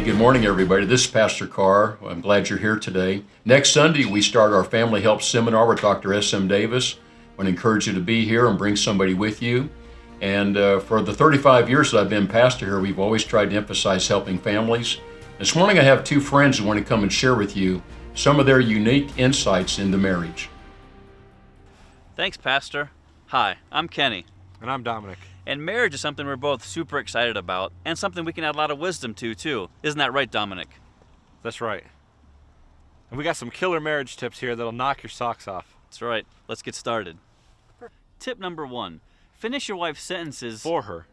good morning, everybody. This is Pastor Carr. I'm glad you're here today. Next Sunday, we start our Family Help Seminar with Dr. S.M. Davis. I want to encourage you to be here and bring somebody with you. And uh, for the 35 years that I've been pastor here, we've always tried to emphasize helping families. This morning, I have two friends who want to come and share with you some of their unique insights into marriage. Thanks, Pastor. Hi, I'm Kenny. And I'm Dominic. And marriage is something we're both super excited about, and something we can add a lot of wisdom to, too. Isn't that right, Dominic? That's right. And we got some killer marriage tips here that'll knock your socks off. That's right. Let's get started. Tip number one finish your wife's sentences For her.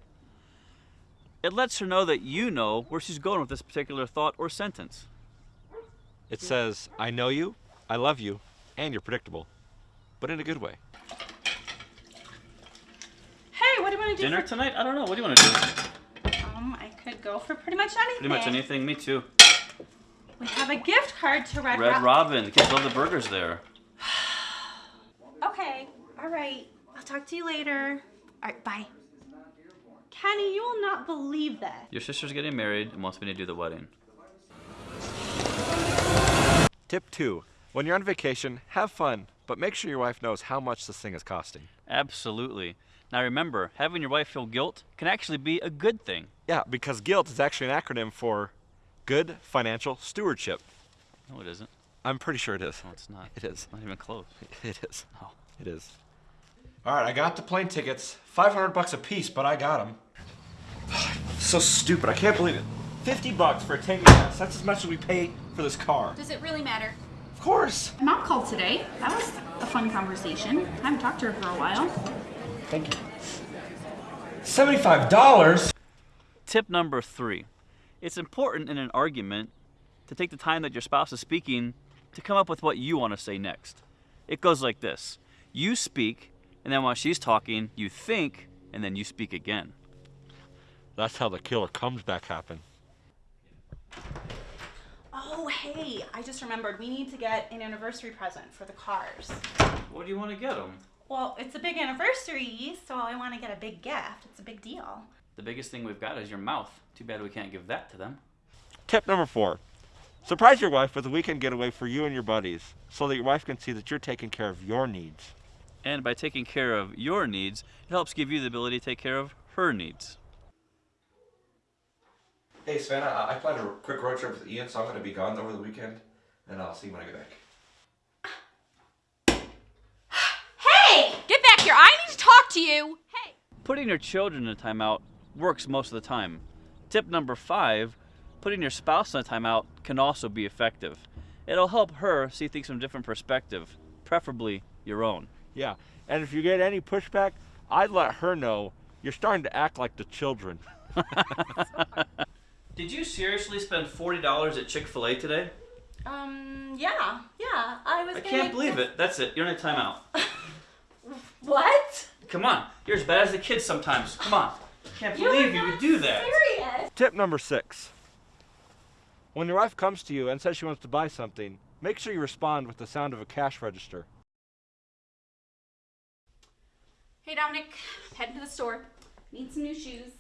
It lets her know that you know where she's going with this particular thought or sentence. It says, I know you, I love you, and you're predictable. But in a good way. Hey, what do you want to do? Dinner for- tonight? I don't know. What do you want to do? Um, I could go for pretty much anything. Pretty much anything. Me too. We have a gift card to Red, Red Rock. Robin. The kids love the burgers there. Okay, all right. I'll talk to you later. All right, bye. Kenny, you will not believe that. Your sister's getting married and wants me to do the wedding. Tip two. When you're on vacation, have fun, but make sure your wife knows how much this thing is costing. Absolutely. Now remember, having your wife feel guilt can actually be a good thing. Yeah, because GUILT is actually an acronym for Good Financial Stewardship. No, it isn't. I'm pretty sure it is. No, it's not. It is. Not even close. It is. Oh. It is. All right, I got the plane tickets. 500 bucks a piece, but I got them. so stupid. I can't believe it. 50 bucks for a tank of gas. That's as much as we pay for this car. Does it really matter? Of course. Mom called today. That was a fun conversation. I haven't talked to her for a while. Thank you. $75? Tip number three. It's important in an argument to take the time that your spouse is speaking to come up with what you want to say next. It goes like this You speak, and then while she's talking, you think, and then you speak again. That's how the killer comes back happen. Oh, hey, I just remembered we need to get an anniversary present for the Carrs. What do you want to get them? Well, it's a big anniversary, so I want to get a big gift. It's a big deal. The biggest thing we've got is your mouth. Too bad we can't give that to them. Tip number four. Surprise your wife with a weekend getaway for you and your buddies so that your wife can see that you're taking care of your needs. And by taking care of your needs, it helps give you the ability to take care of her needs. Hey Savannah, I I planned a quick road trip with Ian, so I'm going to be gone over the weekend, and I'll see you when I get back. Hey! Get back here! I need to talk to you! Hey! Putting your children in a timeout works most of the time. Tip number five putting your spouse in a timeout can also be effective. It'll help her see things from a different perspective, preferably your own. Yeah, and if you get any pushback, I'd let her know you're starting to act like the children. Did you seriously spend $40 at Chick fil A today? Um, yeah, yeah, I was I can't believe it. That's it. You're in a timeout. What? Come on. You're as bad as the kids sometimes. Come on. Can't You're believe you would do that. Serious? Tip number six. When your wife comes to you and says she wants to buy something, make sure you respond with the sound of a cash register. Hey Dominic, heading to the store. Need some new shoes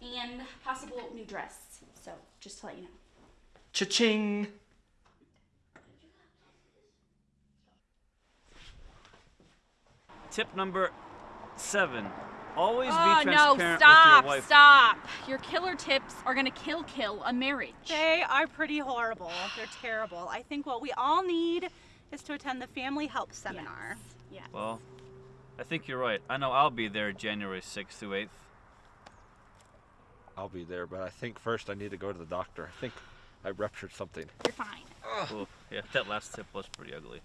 and possible new dress. So just to let you know. Cha-ching! Tip number seven. Always Oh, be no, transparent stop, with your wife. stop. Your killer tips are gonna kill kill a marriage. They are pretty horrible. They're terrible. I think what we all need is to attend the family help seminar. Yes. Well, I think you're right. I know I'll be there January 6th through 8th. I'll be there, but I think first I need to go to the doctor. I think I ruptured something. You're fine. Ooh, yeah, that last tip was pretty ugly.